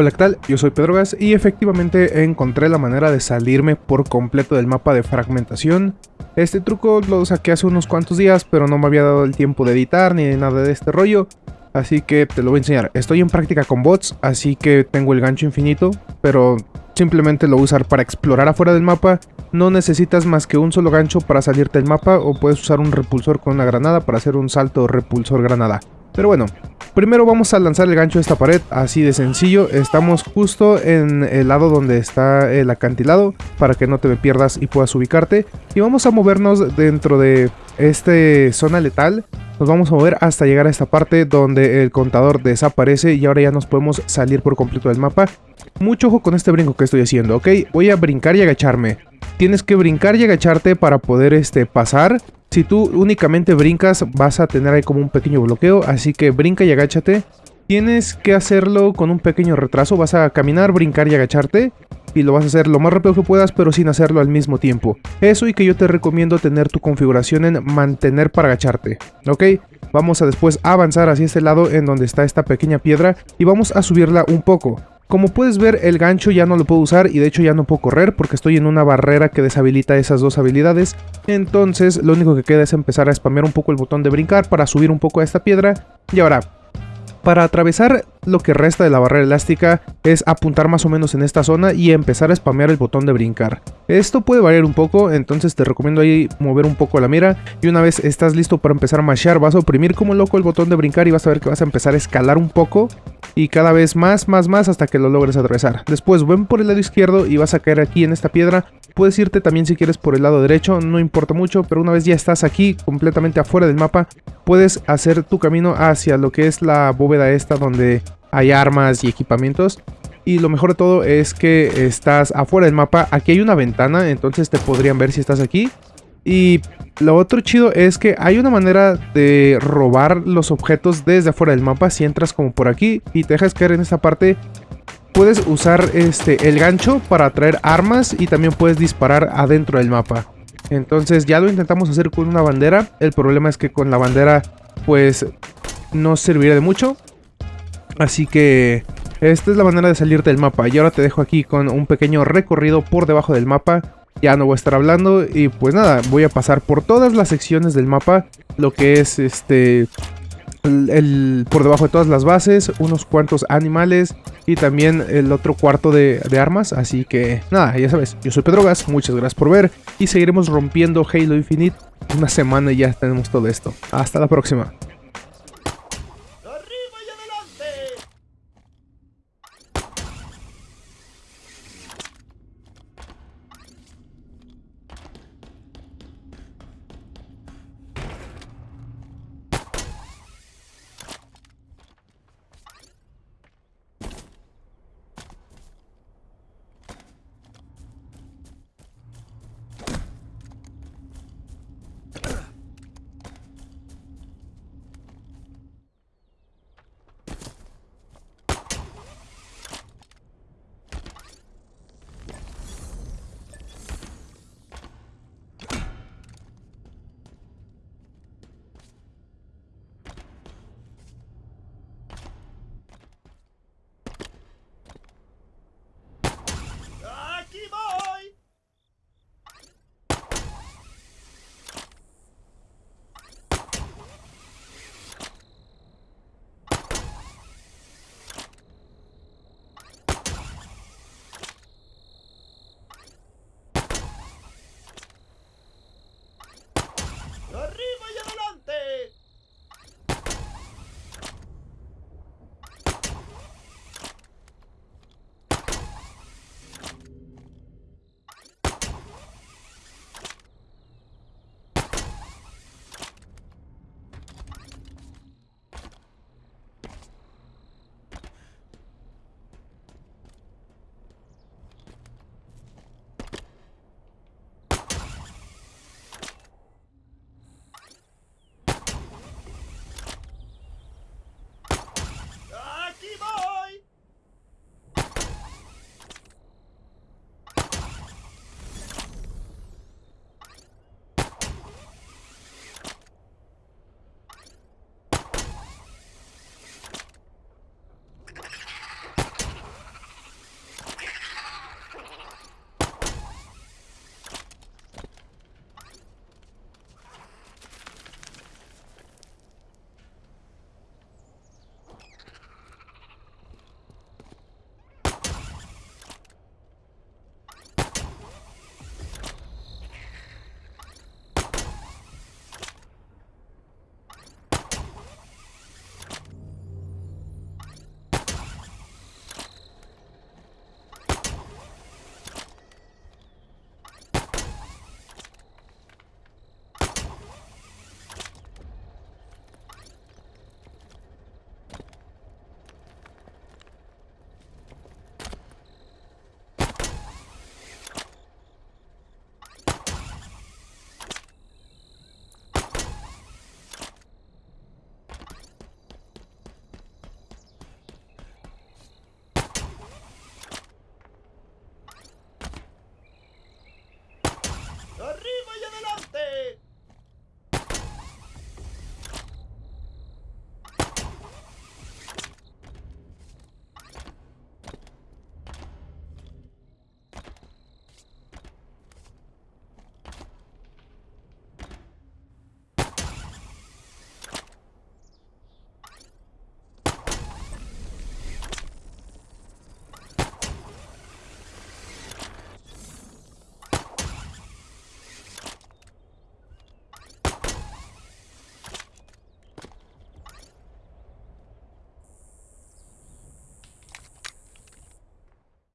Hola, ¿qué tal? Yo soy Pedrogas y efectivamente encontré la manera de salirme por completo del mapa de fragmentación. Este truco lo saqué hace unos cuantos días, pero no me había dado el tiempo de editar ni de nada de este rollo. Así que te lo voy a enseñar. Estoy en práctica con bots, así que tengo el gancho infinito, pero simplemente lo voy a usar para explorar afuera del mapa. No necesitas más que un solo gancho para salirte del mapa o puedes usar un repulsor con una granada para hacer un salto repulsor granada. Pero bueno, primero vamos a lanzar el gancho de esta pared, así de sencillo. Estamos justo en el lado donde está el acantilado, para que no te pierdas y puedas ubicarte. Y vamos a movernos dentro de esta zona letal. Nos vamos a mover hasta llegar a esta parte donde el contador desaparece y ahora ya nos podemos salir por completo del mapa. Mucho ojo con este brinco que estoy haciendo, ¿ok? Voy a brincar y agacharme. Tienes que brincar y agacharte para poder este, pasar si tú únicamente brincas, vas a tener ahí como un pequeño bloqueo, así que brinca y agáchate. Tienes que hacerlo con un pequeño retraso, vas a caminar, brincar y agacharte. Y lo vas a hacer lo más rápido que puedas, pero sin hacerlo al mismo tiempo. Eso y que yo te recomiendo tener tu configuración en mantener para agacharte, ¿ok? Vamos a después avanzar hacia este lado en donde está esta pequeña piedra y vamos a subirla un poco. Como puedes ver, el gancho ya no lo puedo usar y de hecho ya no puedo correr porque estoy en una barrera que deshabilita esas dos habilidades. Entonces, lo único que queda es empezar a spamear un poco el botón de brincar para subir un poco a esta piedra. Y ahora, para atravesar lo que resta de la barrera elástica es apuntar más o menos en esta zona y empezar a spamear el botón de brincar. Esto puede variar un poco, entonces te recomiendo ahí mover un poco la mira y una vez estás listo para empezar a mashear vas a oprimir como loco el botón de brincar y vas a ver que vas a empezar a escalar un poco y cada vez más, más, más hasta que lo logres atravesar. Después ven por el lado izquierdo y vas a caer aquí en esta piedra. Puedes irte también si quieres por el lado derecho, no importa mucho, pero una vez ya estás aquí completamente afuera del mapa, puedes hacer tu camino hacia lo que es la bóveda esta donde hay armas y equipamientos. Y lo mejor de todo es que estás afuera del mapa, aquí hay una ventana, entonces te podrían ver si estás aquí. Y lo otro chido es que hay una manera de robar los objetos desde afuera del mapa. Si entras como por aquí y te dejas caer en esta parte, puedes usar este, el gancho para traer armas y también puedes disparar adentro del mapa. Entonces ya lo intentamos hacer con una bandera. El problema es que con la bandera pues no serviría de mucho. Así que esta es la manera de salirte del mapa. Y ahora te dejo aquí con un pequeño recorrido por debajo del mapa. Ya no voy a estar hablando y pues nada, voy a pasar por todas las secciones del mapa. Lo que es este... El, por debajo de todas las bases, unos cuantos animales y también el otro cuarto de, de, armas. Así que nada, ya sabes, yo soy Pedrogas, muchas gracias por ver y seguiremos rompiendo Halo Infinite. Una semana y ya tenemos todo esto. Hasta la próxima.